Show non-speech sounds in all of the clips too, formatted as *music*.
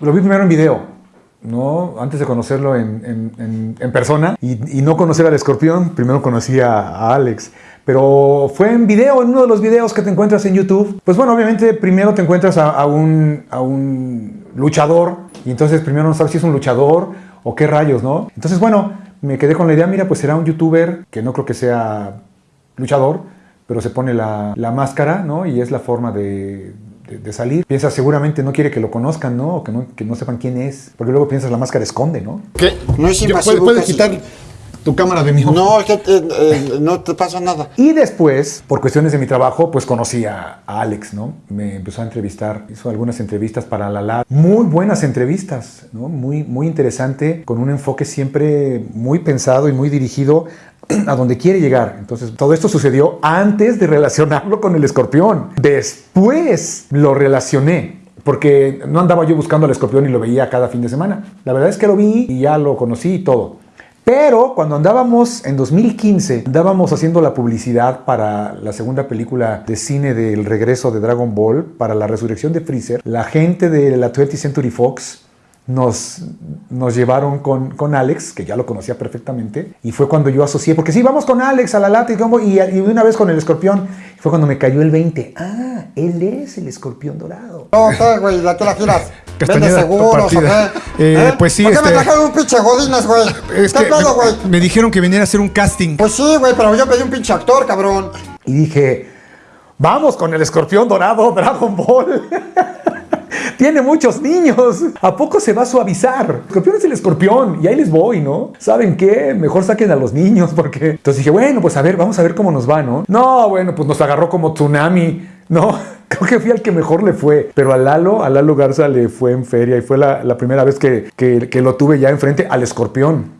Lo vi primero en video, ¿no? Antes de conocerlo en, persona y, no conocer al escorpión, primero conocí a, Alex. Pero fue en video, en uno de los videos que te encuentras en YouTube. Pues bueno, obviamente primero te encuentras a, a un, a un luchador y entonces primero no sabes si es un luchador o qué rayos, ¿no? Entonces bueno, me quedé con la idea, mira, pues será un youtuber que no creo que sea luchador, pero se pone la, la máscara, ¿no? Y es la forma de, de, salir. Piensas, seguramente no quiere que lo conozcan, ¿no? O que no, que no sepan quién es. Porque luego piensas, la máscara esconde, ¿no? ¿Qué? No es invasivo. ¿Puedes quitar tu cámara de mi No, es que te, eh, no te pasa nada. Y después, por cuestiones de mi trabajo, pues conocí a, a, Alex, ¿no? Me empezó a entrevistar, hizo algunas entrevistas para la LAD. Muy buenas entrevistas, ¿no? Muy, muy interesante, con un enfoque siempre muy pensado y muy dirigido a donde quiere llegar. Entonces, todo esto sucedió antes de relacionarlo con el escorpión. Después lo relacioné. Porque no andaba yo buscando al escorpión y lo veía cada fin de semana. La verdad es que lo vi y ya lo conocí y todo. Pero cuando andábamos en 2015, andábamos haciendo la publicidad para la segunda película de cine del regreso de Dragon Ball, para la resurrección de Freezer, la gente de la 20th Century Fox nos, nos llevaron con, con, Alex, que ya lo conocía perfectamente, y fue cuando yo asocié, porque sí, vamos con Alex a la lata y, y una vez con el escorpión, fue cuando me cayó el 20. Ah, él es el escorpión dorado. No, ¿qué, güey? ¿La que la giras? *laughs* ¿Vende seguros o qué? Eh, ¿Eh? Pues sí, ¿Por qué este... me trajeron un pinche godines, güey? Es ¿Qué pedo, güey? me, me dijeron que viniera a hacer un casting. Pues sí, güey, pero yo pedí un pinche actor, cabrón. Y dije, vamos con el escorpión dorado Dragon Ball. *laughs* *laughs* Tiene muchos niños. ¿A poco se va a suavizar? Escorpión es el escorpión y ahí les voy, ¿no? ¿Saben qué? Mejor saquen a los niños *laughs* porque... Entonces dije, bueno, pues a ver, vamos a ver cómo nos va, ¿no? No, bueno, pues nos agarró como tsunami. No, *laughs* creo que fui al que mejor le fue. Pero a Lalo, a Lalo Garza le fue en feria y fue la, la primera vez que, que, que lo tuve ya enfrente al escorpión.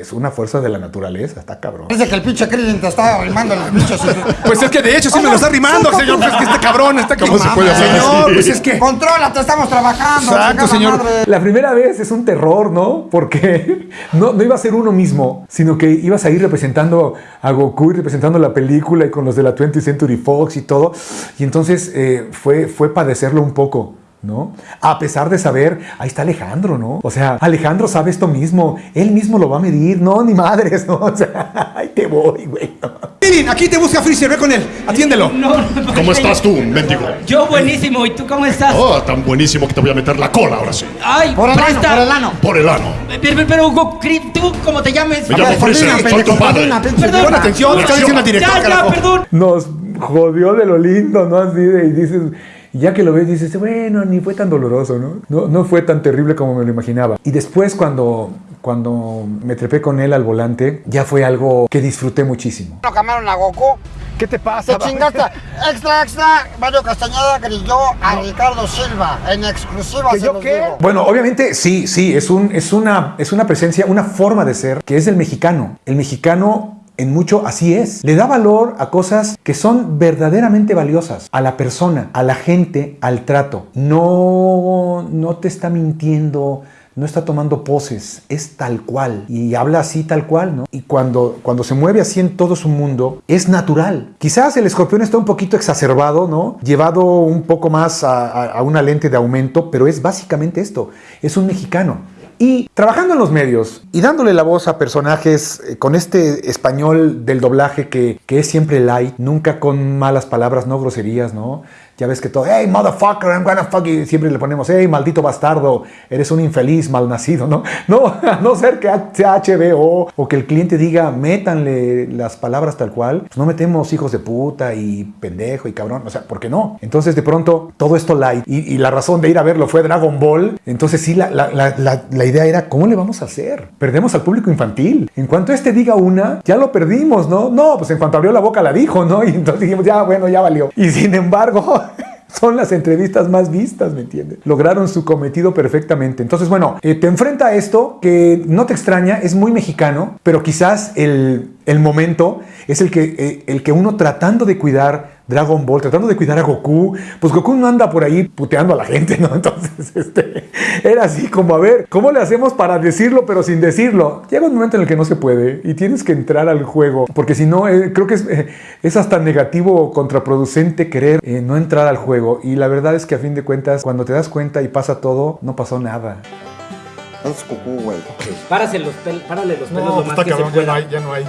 Es una fuerza de la naturaleza, está cabrón. Dice que el pinche Krillin te está arrimando los bichos. Pues es que de hecho sí me lo está arrimando, señor. Pues es que este cabrón está ¿Cómo se puede hacer Señor, pues es que... Contrólate, estamos trabajando. Exacto, señor. La primera vez es un terror, ¿no? Porque *laughs* no, no iba a ser uno mismo, sino que ibas a ir representando a Goku y representando la película y con los de la 20th Century Fox y todo. Y entonces eh, fue, fue padecerlo un poco. ¿No? A pesar de saber, ahí está Alejandro, ¿no? O sea, Alejandro sabe esto mismo, él mismo lo va a medir, no, ni madres, ¿no? *laughs* O sea, ahí te voy, güey. Mirin, aquí te busca Freezer, ve con él, atiéndelo. No, no, ¿Cómo estás tú, mendigo? Yo buenísimo, ¿y tú cómo estás? Oh, tan buenísimo que te voy a meter la cola ahora sí. Ay, Por el ano, presta. por el ano. Por el ano. Pero, pero, pero, Hugo, tú, ¿cómo te llames? Me llamo Freezer, soy tu padre. Perdón. Pon atención, está diciendo al director, Ya, ya, carajo. perdón. Nos jodió de lo lindo, ¿no? Así de, y dices, y ya que lo ves, dices, bueno, ni fue tan doloroso, ¿no? ¿no? No fue tan terrible como me lo imaginaba. Y después cuando, cuando me trepé con él al volante, ya fue algo que disfruté muchísimo. No camaron a Goku. ¿Qué te pasa? Se chingaste. Extra, extra. Mario Castañeda grilló a Ricardo Silva. En exclusiva ¿Que se yo los qué? digo. Bueno, obviamente sí, sí, es, un, es, una, es una presencia, una forma de ser que es el mexicano. El mexicano en mucho así es. Le da valor a cosas que son verdaderamente valiosas. A la persona, a la gente, al trato. No, no te está mintiendo. No está tomando poses, es tal cual. Y habla así tal cual, ¿no? Y cuando, cuando se mueve así en todo su mundo, es natural. Quizás el escorpión está un poquito exacerbado, ¿no? Llevado un poco más a, una lente de aumento, pero es básicamente esto. Es un mexicano. Y trabajando en los medios y dándole la voz a personajes eh, con este español del doblaje que, que, es siempre light, nunca con malas palabras, no groserías, ¿no? Ya ves que todo, hey, motherfucker, I'm gonna fuck you. Siempre le ponemos, hey, maldito bastardo, eres un infeliz malnacido, ¿no? *laughs* No, a no ser que sea HBO o que el cliente diga, métanle las palabras tal cual, pues no metemos hijos de puta y pendejo y cabrón, o sea, ¿por qué no? Entonces, de pronto, todo esto light y, y la razón de ir a verlo fue Dragon Ball, entonces sí, la, la, la, la idea era, ¿cómo le vamos a hacer? Perdemos al público infantil. En cuanto este diga una, ya lo perdimos, ¿no? No, pues en cuanto abrió la boca la dijo, ¿no? *laughs* Y entonces dijimos, ya, bueno, ya valió. Y sin embargo... son las entrevistas más vistas, ¿me entiendes? Lograron su cometido perfectamente. Entonces, bueno, eh, te enfrenta a esto que no te extraña, es muy mexicano, pero quizás el, el momento es el que, eh, el que uno tratando de cuidar Dragon Ball, tratando de cuidar a Goku. Pues Goku no anda por ahí puteando a la gente, ¿no? *laughs* Entonces, este, era así como, a ver, ¿cómo le hacemos para decirlo pero sin decirlo? Llega un momento en el que no se puede y tienes que entrar al juego, porque si no, eh, creo que es, eh, es, hasta negativo o contraproducente querer eh, no entrar al juego. Y la verdad es que a fin de cuentas, cuando te das cuenta y pasa todo, no pasó nada. Es cucú, güey. Párase los pel párale los pelos No, lo pues más está que se ya no hay, ya no hay.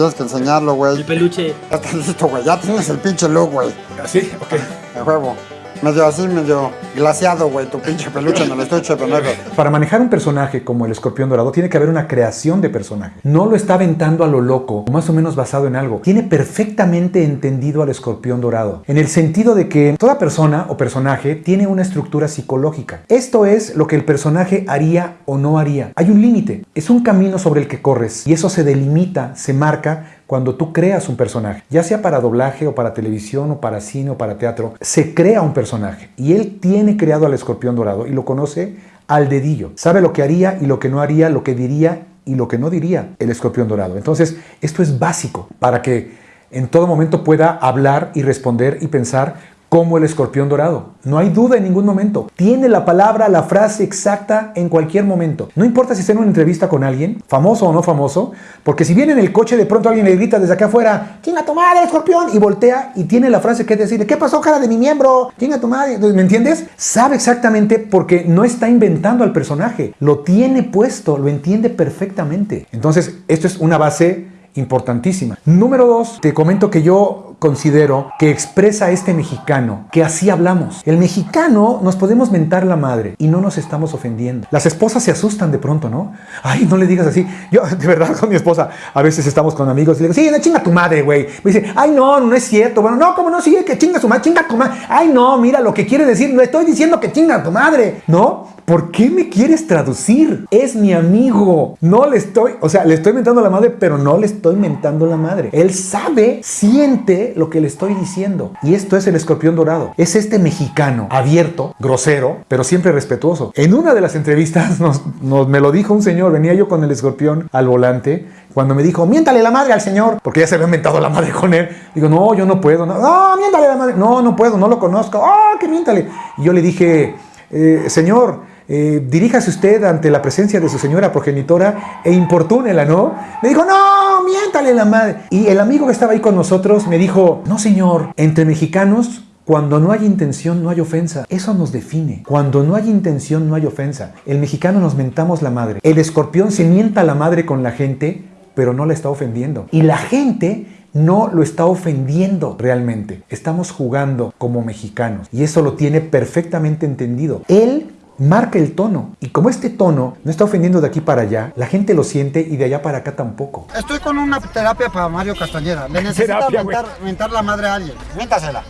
Tienes que enseñarlo, El güey. peluche. Ya estás listo, güey. Ya tienes el pinche look, güey. ¿Así? Ok. De huevo. Medio así, medio glaciado, güey. Tu pinche peluche en el estuche, pendejo. Para manejar un personaje como el escorpión dorado tiene que haber una creación de personaje. No lo está aventando a lo loco, más o menos basado en algo. Tiene perfectamente entendido al escorpión dorado, en el sentido de que toda persona o personaje tiene una estructura psicológica. Esto es lo que el personaje haría o no haría. Hay un límite, es un camino sobre el que corres y eso se delimita, se marca cuando tú creas un personaje, ya sea para doblaje o para televisión o para cine o para teatro, se crea un personaje y él tiene creado al escorpión dorado y lo conoce al dedillo. Sabe lo que haría y lo que no haría, lo que diría y lo que no diría el escorpión dorado. Entonces, esto es básico para que en todo momento pueda hablar y responder y pensar como el escorpión dorado. No hay duda en ningún momento. Tiene la palabra, la frase exacta en cualquier momento. No importa si está en una entrevista con alguien, famoso o no famoso, porque si viene en el coche de pronto alguien le grita desde acá afuera, chinga tu madre, escorpión, y voltea y tiene la frase que decirle, ¿qué pasó, cara de mi miembro? Chinga tu madre. ¿Me entiendes? Sabe exactamente porque no está inventando al personaje. Lo tiene puesto, lo entiende perfectamente. Entonces, esto es una base importantísima. Número dos, te comento que yo considero que expresa este mexicano, que así hablamos. El mexicano nos podemos mentar la madre y no nos estamos ofendiendo. Las esposas se asustan de pronto, ¿no? Ay, no le digas así. Yo, de verdad, con mi esposa, a veces estamos con amigos y le digo, sí, no chinga tu madre, güey. Me dice, ay, no, no es cierto. Bueno, no, ¿cómo no? Sí, que chinga su madre, chinga tu madre. Ay, no, mira lo que quiere decir, no estoy diciendo que chinga tu madre. ¿No? ¿Por qué me quieres traducir? Es mi amigo. No le estoy, o sea, le estoy mentando la madre, pero no le estoy mentando la madre. Él sabe, siente lo que le estoy diciendo. Y esto es el escorpión dorado. Es este mexicano abierto, grosero, pero siempre respetuoso. En una de las entrevistas nos, me lo dijo un señor, venía yo con el escorpión al volante, cuando me dijo, miéntale la madre al señor, porque ya se había mentado la madre con él. Digo, no, yo no puedo. No, no miéntale la madre. No, no puedo, no lo conozco. Ah, que miéntale. Y yo le dije, eh, señor, eh, diríjase usted ante la presencia de su señora progenitora e importúnela, ¿no? Me dijo, no, miéntale la madre. Y el amigo que estaba ahí con nosotros me dijo, no, señor, entre mexicanos cuando no hay intención, no hay ofensa. Eso nos define. Cuando no hay intención, no hay ofensa. El mexicano nos mentamos la madre. El escorpión se mienta la madre con la gente, pero no la está ofendiendo. Y la gente no lo está ofendiendo realmente. Estamos jugando como mexicanos. Y eso lo tiene perfectamente entendido. Él marca el tono. Y como este tono no está ofendiendo de aquí para allá, la gente lo siente y de allá para acá tampoco. Estoy con una terapia para Mario Castañeda. Le necesita mentar, mentar la madre a alguien. Miéntasela.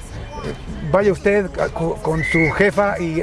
Vaya usted con su jefa y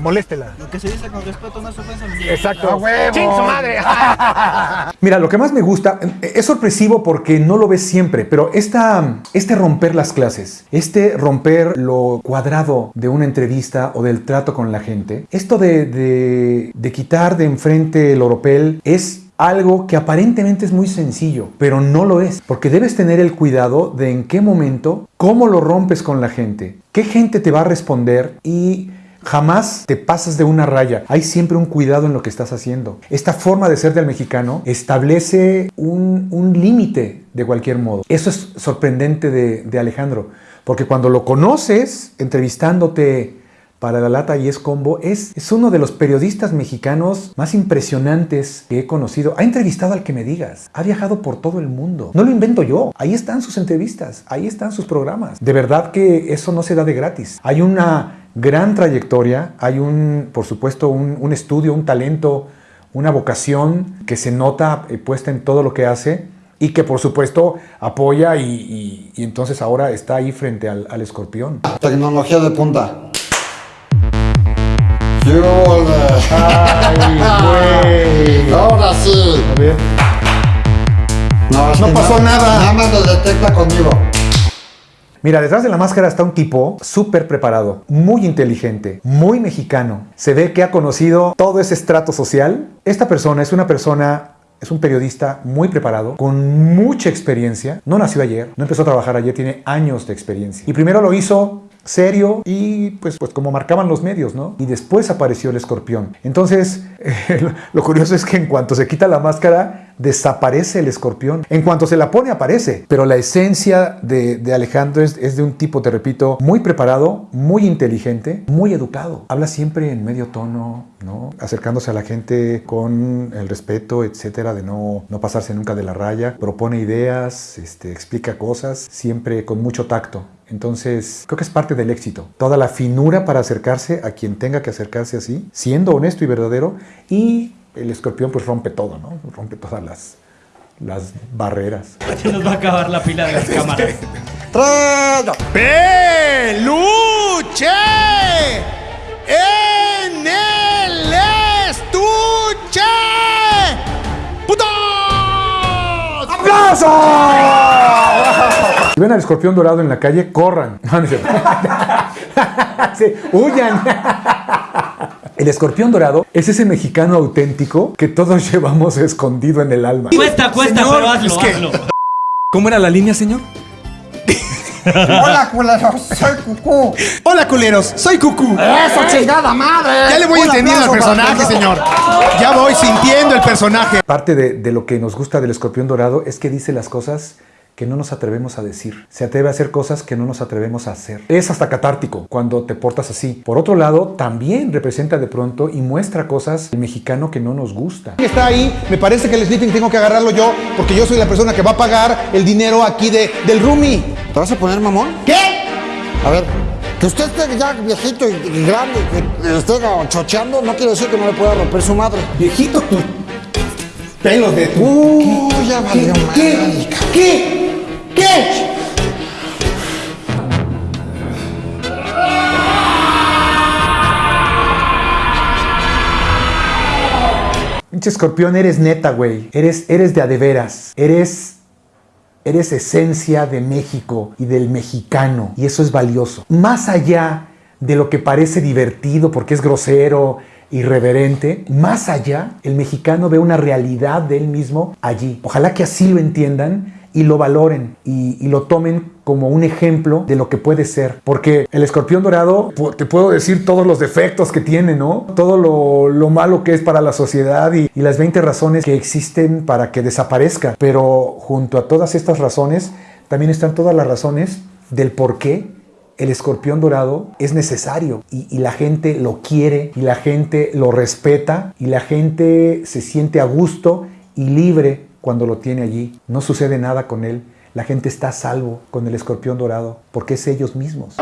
moléstela. Lo que se dice con respeto no es ofensa. Exacto. ¡A huevo! ¡Chin su madre! *laughs* Mira, lo que más me gusta eh, es sorpresivo porque no lo ves siempre, pero esta, este romper las clases, este romper lo cuadrado de una entrevista o del trato con la gente, esto de, de, de quitar de enfrente el oropel es algo que aparentemente es muy sencillo, pero no lo es, porque debes tener el cuidado de en qué momento, cómo lo rompes con la gente, qué gente te va a responder y Jamás te pasas de una raya. Hay siempre un cuidado en lo que estás haciendo. Esta forma de ser del mexicano establece un, un límite de cualquier modo. Eso es sorprendente de, de Alejandro, porque cuando lo conoces entrevistándote para la lata y es combo, es, es uno de los periodistas mexicanos más impresionantes que he conocido. Ha entrevistado al que me digas, ha viajado por todo el mundo. No lo invento yo, ahí están sus entrevistas, ahí están sus programas. De verdad que eso no se da de gratis. Hay una gran trayectoria, hay un, por supuesto, un, un estudio, un talento, una vocación que se nota eh, puesta en todo lo que hace y que por supuesto apoya y, y- y entonces ahora está ahí frente al, al escorpión. Tecnología de punta. ¡Ay, güey! Ahora sí. A ver. No, pasó nada. Nada más lo detecta conmigo. Mira, detrás de la máscara está un tipo súper preparado, muy inteligente, muy mexicano. Se ve que ha conocido todo ese estrato social. Esta persona es una persona Es un periodista muy preparado, con mucha experiencia. No nació ayer, no empezó a trabajar ayer, tiene años de experiencia. Y primero lo hizo serio y pues, pues como marcaban los medios, ¿no? Y después apareció el escorpión. Entonces, *laughs* lo, lo curioso es que en cuanto se quita la máscara, desaparece el escorpión. En cuanto se la pone, aparece. Pero la esencia de, de Alejandro es, es de un tipo, te repito, muy preparado, muy inteligente, muy educado. Habla siempre en medio tono, ¿no? Acercándose a la gente con el respeto, etcétera, de no, no pasarse nunca de la raya. Propone ideas, este, explica cosas, siempre con mucho tacto. Entonces, creo que es parte del éxito. Toda la finura para acercarse a quien tenga que acercarse así, siendo honesto y verdadero. Y el escorpión pues rompe todo, ¿no? Rompe todas las, las barreras. Se nos va a acabar la pila de las *laughs* cámaras. ¡Peluche! ¡En el estuche! ¡Putos! ¡Aplausos! Si ven al escorpión dorado en la calle, corran. *laughs* No, no es cierto. *laughs* Sí, huyan. El escorpión dorado es ese mexicano auténtico que todos *laughs* llevamos escondido en el alma. Cuesta, cuesta, Señor, pero hazlo, es que- hazlo. ¿Cómo era la línea, señor? Hola, culeros, soy Cucú. Hola, culeros, soy Cucú. ¡Eso, chingada madre! Ya le voy entendiendo al personaje, señor. Ya voy sintiendo el personaje. Parte de, de lo que nos gusta del escorpión dorado es que dice las cosas que no nos atrevemos a decir. Se atreve a hacer cosas que no nos atrevemos a hacer. Es hasta catártico cuando te portas así. Por otro lado, también representa de pronto y muestra cosas del mexicano que no nos gusta. está ahí, me parece que el sleeping tengo que agarrarlo yo, porque yo soy la persona que va a pagar el dinero aquí de, del roomie. ¿Te vas a poner mamón? ¿Qué? A ver, que usted esté ya viejito y, y grande, que esté chocheando, no quiere decir que no le pueda romper su madre. Viejito, tu pelos de tu... Uh, ya valió madre. ¿Qué? ¿Qué? ¿Qué? Pinche escorpión, eres neta, güey. Eres, eres de adeveras. Eres, eres esencia de México y del mexicano. Y eso es valioso. Más allá de lo que parece divertido porque es grosero, irreverente, más allá, el mexicano ve una realidad de él mismo allí. Ojalá que así lo entiendan y lo valoren y, lo tomen como un ejemplo de lo que puede ser. Porque el escorpión dorado, te puedo decir todos los defectos que tiene, ¿no? Todo lo, lo malo que es para la sociedad y, las 20 razones que existen para que desaparezca. Pero junto a todas estas razones, también están todas las razones del por qué el escorpión dorado es necesario y la gente lo quiere y la gente lo respeta y la gente se siente a gusto y libre cuando lo tiene allí. No sucede nada con él. La gente está a salvo con el escorpión dorado porque es ellos mismos.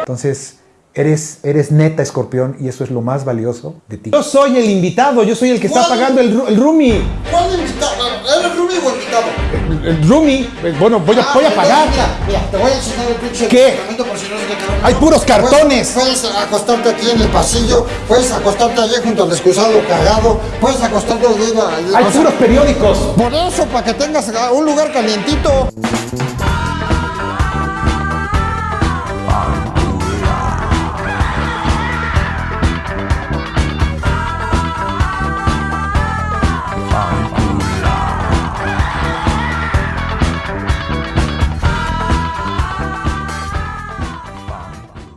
Entonces, eres, eres neta escorpión y eso es lo más valioso de ti. Yo soy el invitado, yo soy el que está pagando el, el roomie. ¿Cuál invitado? ¿Eres Rumi o invitado? El, el roomie, eh, bueno, voy a, Ah, voy a pagar. Mira, mira, te voy a enseñar el pinche ¿Qué? por si no se te quedó. Hay puros cartones. Puedes, puedes acostarte aquí en el pasillo, puedes acostarte allí junto al excusado cagado, puedes acostarte allí. Hay puros periódicos. Por eso, para que tengas un lugar calientito.